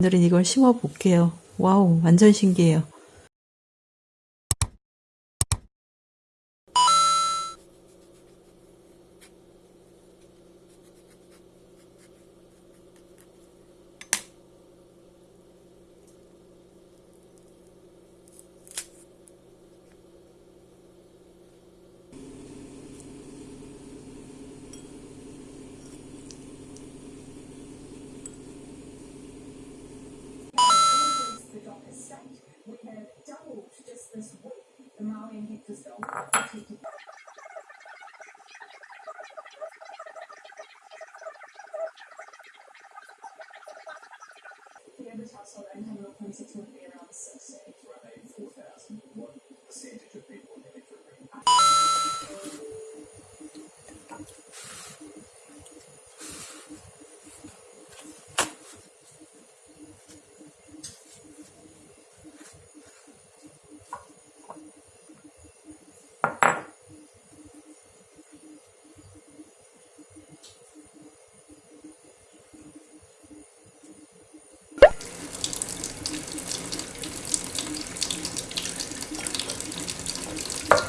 오늘은 이걸 심어 볼게요. 와우, 완전 신기해요. The average household income of 0.6 would be around 60. around 84,000. What percentage of people are heading for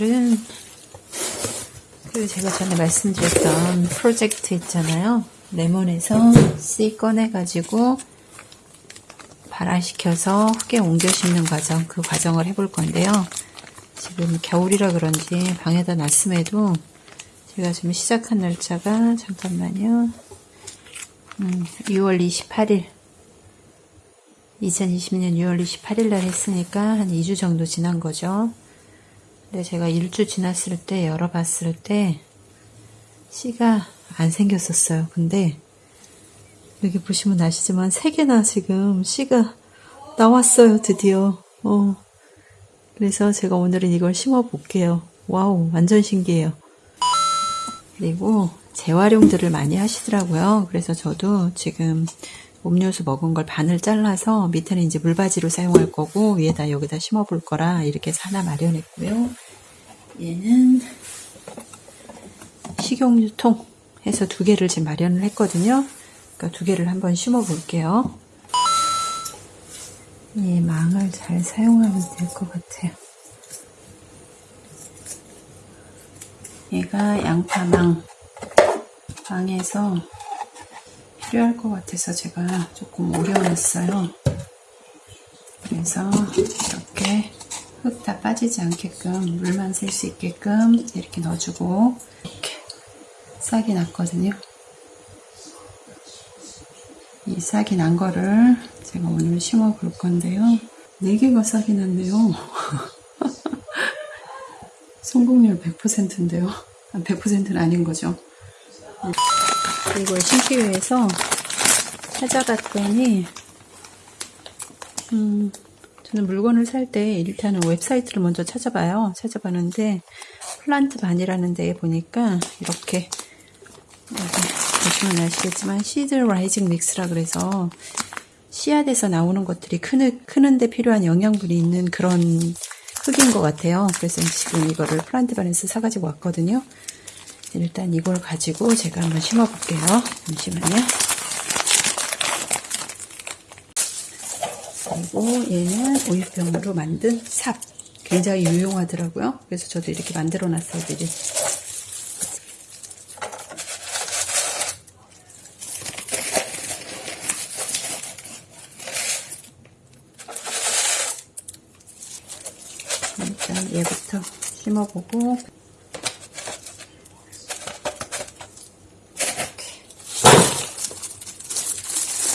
오늘은 그 제가 전에 말씀드렸던 프로젝트 있잖아요. 레몬에서 씨 꺼내가지고 발화시켜서 흙에 옮겨 심는 과정, 그 과정을 해볼 건데요. 지금 겨울이라 그런지 방에다 놨음에도 제가 지금 시작한 날짜가 잠깐만요. 음, 6월 28일 2020년 6월 28일 날 했으니까 한 2주 정도 지난 거죠. 근데 제가 일주 지났을 때 열어봤을 때 씨가 안 생겼었어요. 근데 여기 보시면 아시지만 세 개나 지금 씨가 나왔어요. 드디어. 어. 그래서 제가 오늘은 이걸 심어 볼게요. wow, 완전 신기해요. 그리고 재활용들을 많이 하시더라고요. 그래서 저도 지금 음료수 먹은 걸 반을 잘라서 밑에는 이제 물받이로 사용할 거고 위에다 여기다 심어 볼 거라 이렇게 하나 마련했고요. 얘는 식용유통 해서 두 개를 지금 마련을 했거든요. 그러니까 두 개를 한번 심어 볼게요. 이 망을 잘 사용하면 될 것 같아요. 얘가 양파망 망에서 필요할 것 같아서 제가 조금 오려놨어요. 그래서 이렇게 흙 다 빠지지 않게끔 물만 셀 수 있게끔 이렇게 넣어주고 이렇게 싹이 났거든요. 이 싹이 난 거를 제가 오늘 심어 볼 건데요. 4개가 싹이 났네요. 성공률 100%인데요. 100%는 아닌 거죠. 이걸 심기 위해서 찾아봤더니 음, 저는 물건을 살 때 일단은 웹사이트를 먼저 찾아봐요. 찾아봤는데 Plant Barn이라는 데에 보니까 이렇게 여기 보시면 아시겠지만 seed raising mix라 그래서 씨앗에서 나오는 것들이 크는, 크는데 필요한 영양분이 있는 그런 흙인 것 같아요. 그래서 지금 이거를 Plant Barn에서 사가지고 왔거든요. 일단 이걸 가지고 제가 한번 심어 볼게요. 잠시만요. 그리고 얘는 우유병으로 만든 삽. 굉장히 유용하더라고요. 그래서 저도 이렇게 만들어 놨어요, 미리. 일단 얘부터 심어보고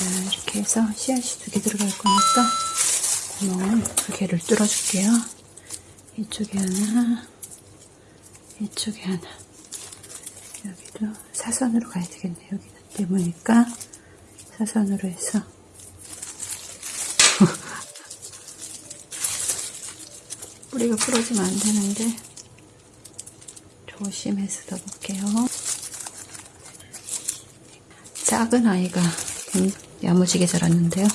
이렇게 해서 씨앗이 두 개 들어갈 거니까 구멍을 두 개를 뚫어줄게요. 이쪽에 하나, 이쪽에 하나. 여기도 사선으로 가야 되겠네. 여기는 네모니까 사선으로 해서 뿌리가 부러지면 안 되는데 조심해서 넣어볼게요. 작은 아이가 야무지게 자랐는데요.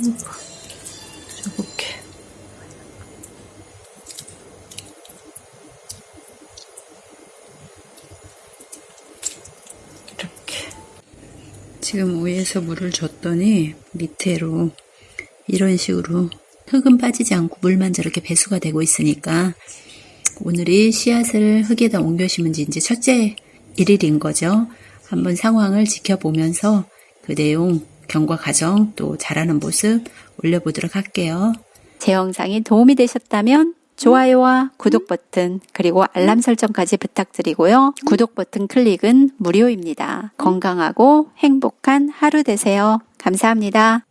이렇게. 지금 위에서 물을 줬더니 밑으로 이런 식으로 흙은 빠지지 않고 물만 저렇게 배수가 되고 있으니까 오늘이 씨앗을 흙에다 옮겨 심은 지 이제 첫째 일일인 거죠. 한번 상황을 지켜보면서 그 내용, 경과 과정, 또 자라는 모습 올려보도록 할게요. 제 영상이 도움이 되셨다면 좋아요와 구독 버튼 그리고 알람 설정까지 부탁드리고요. 구독 버튼 클릭은 무료입니다. 건강하고 행복한 하루 되세요. 감사합니다.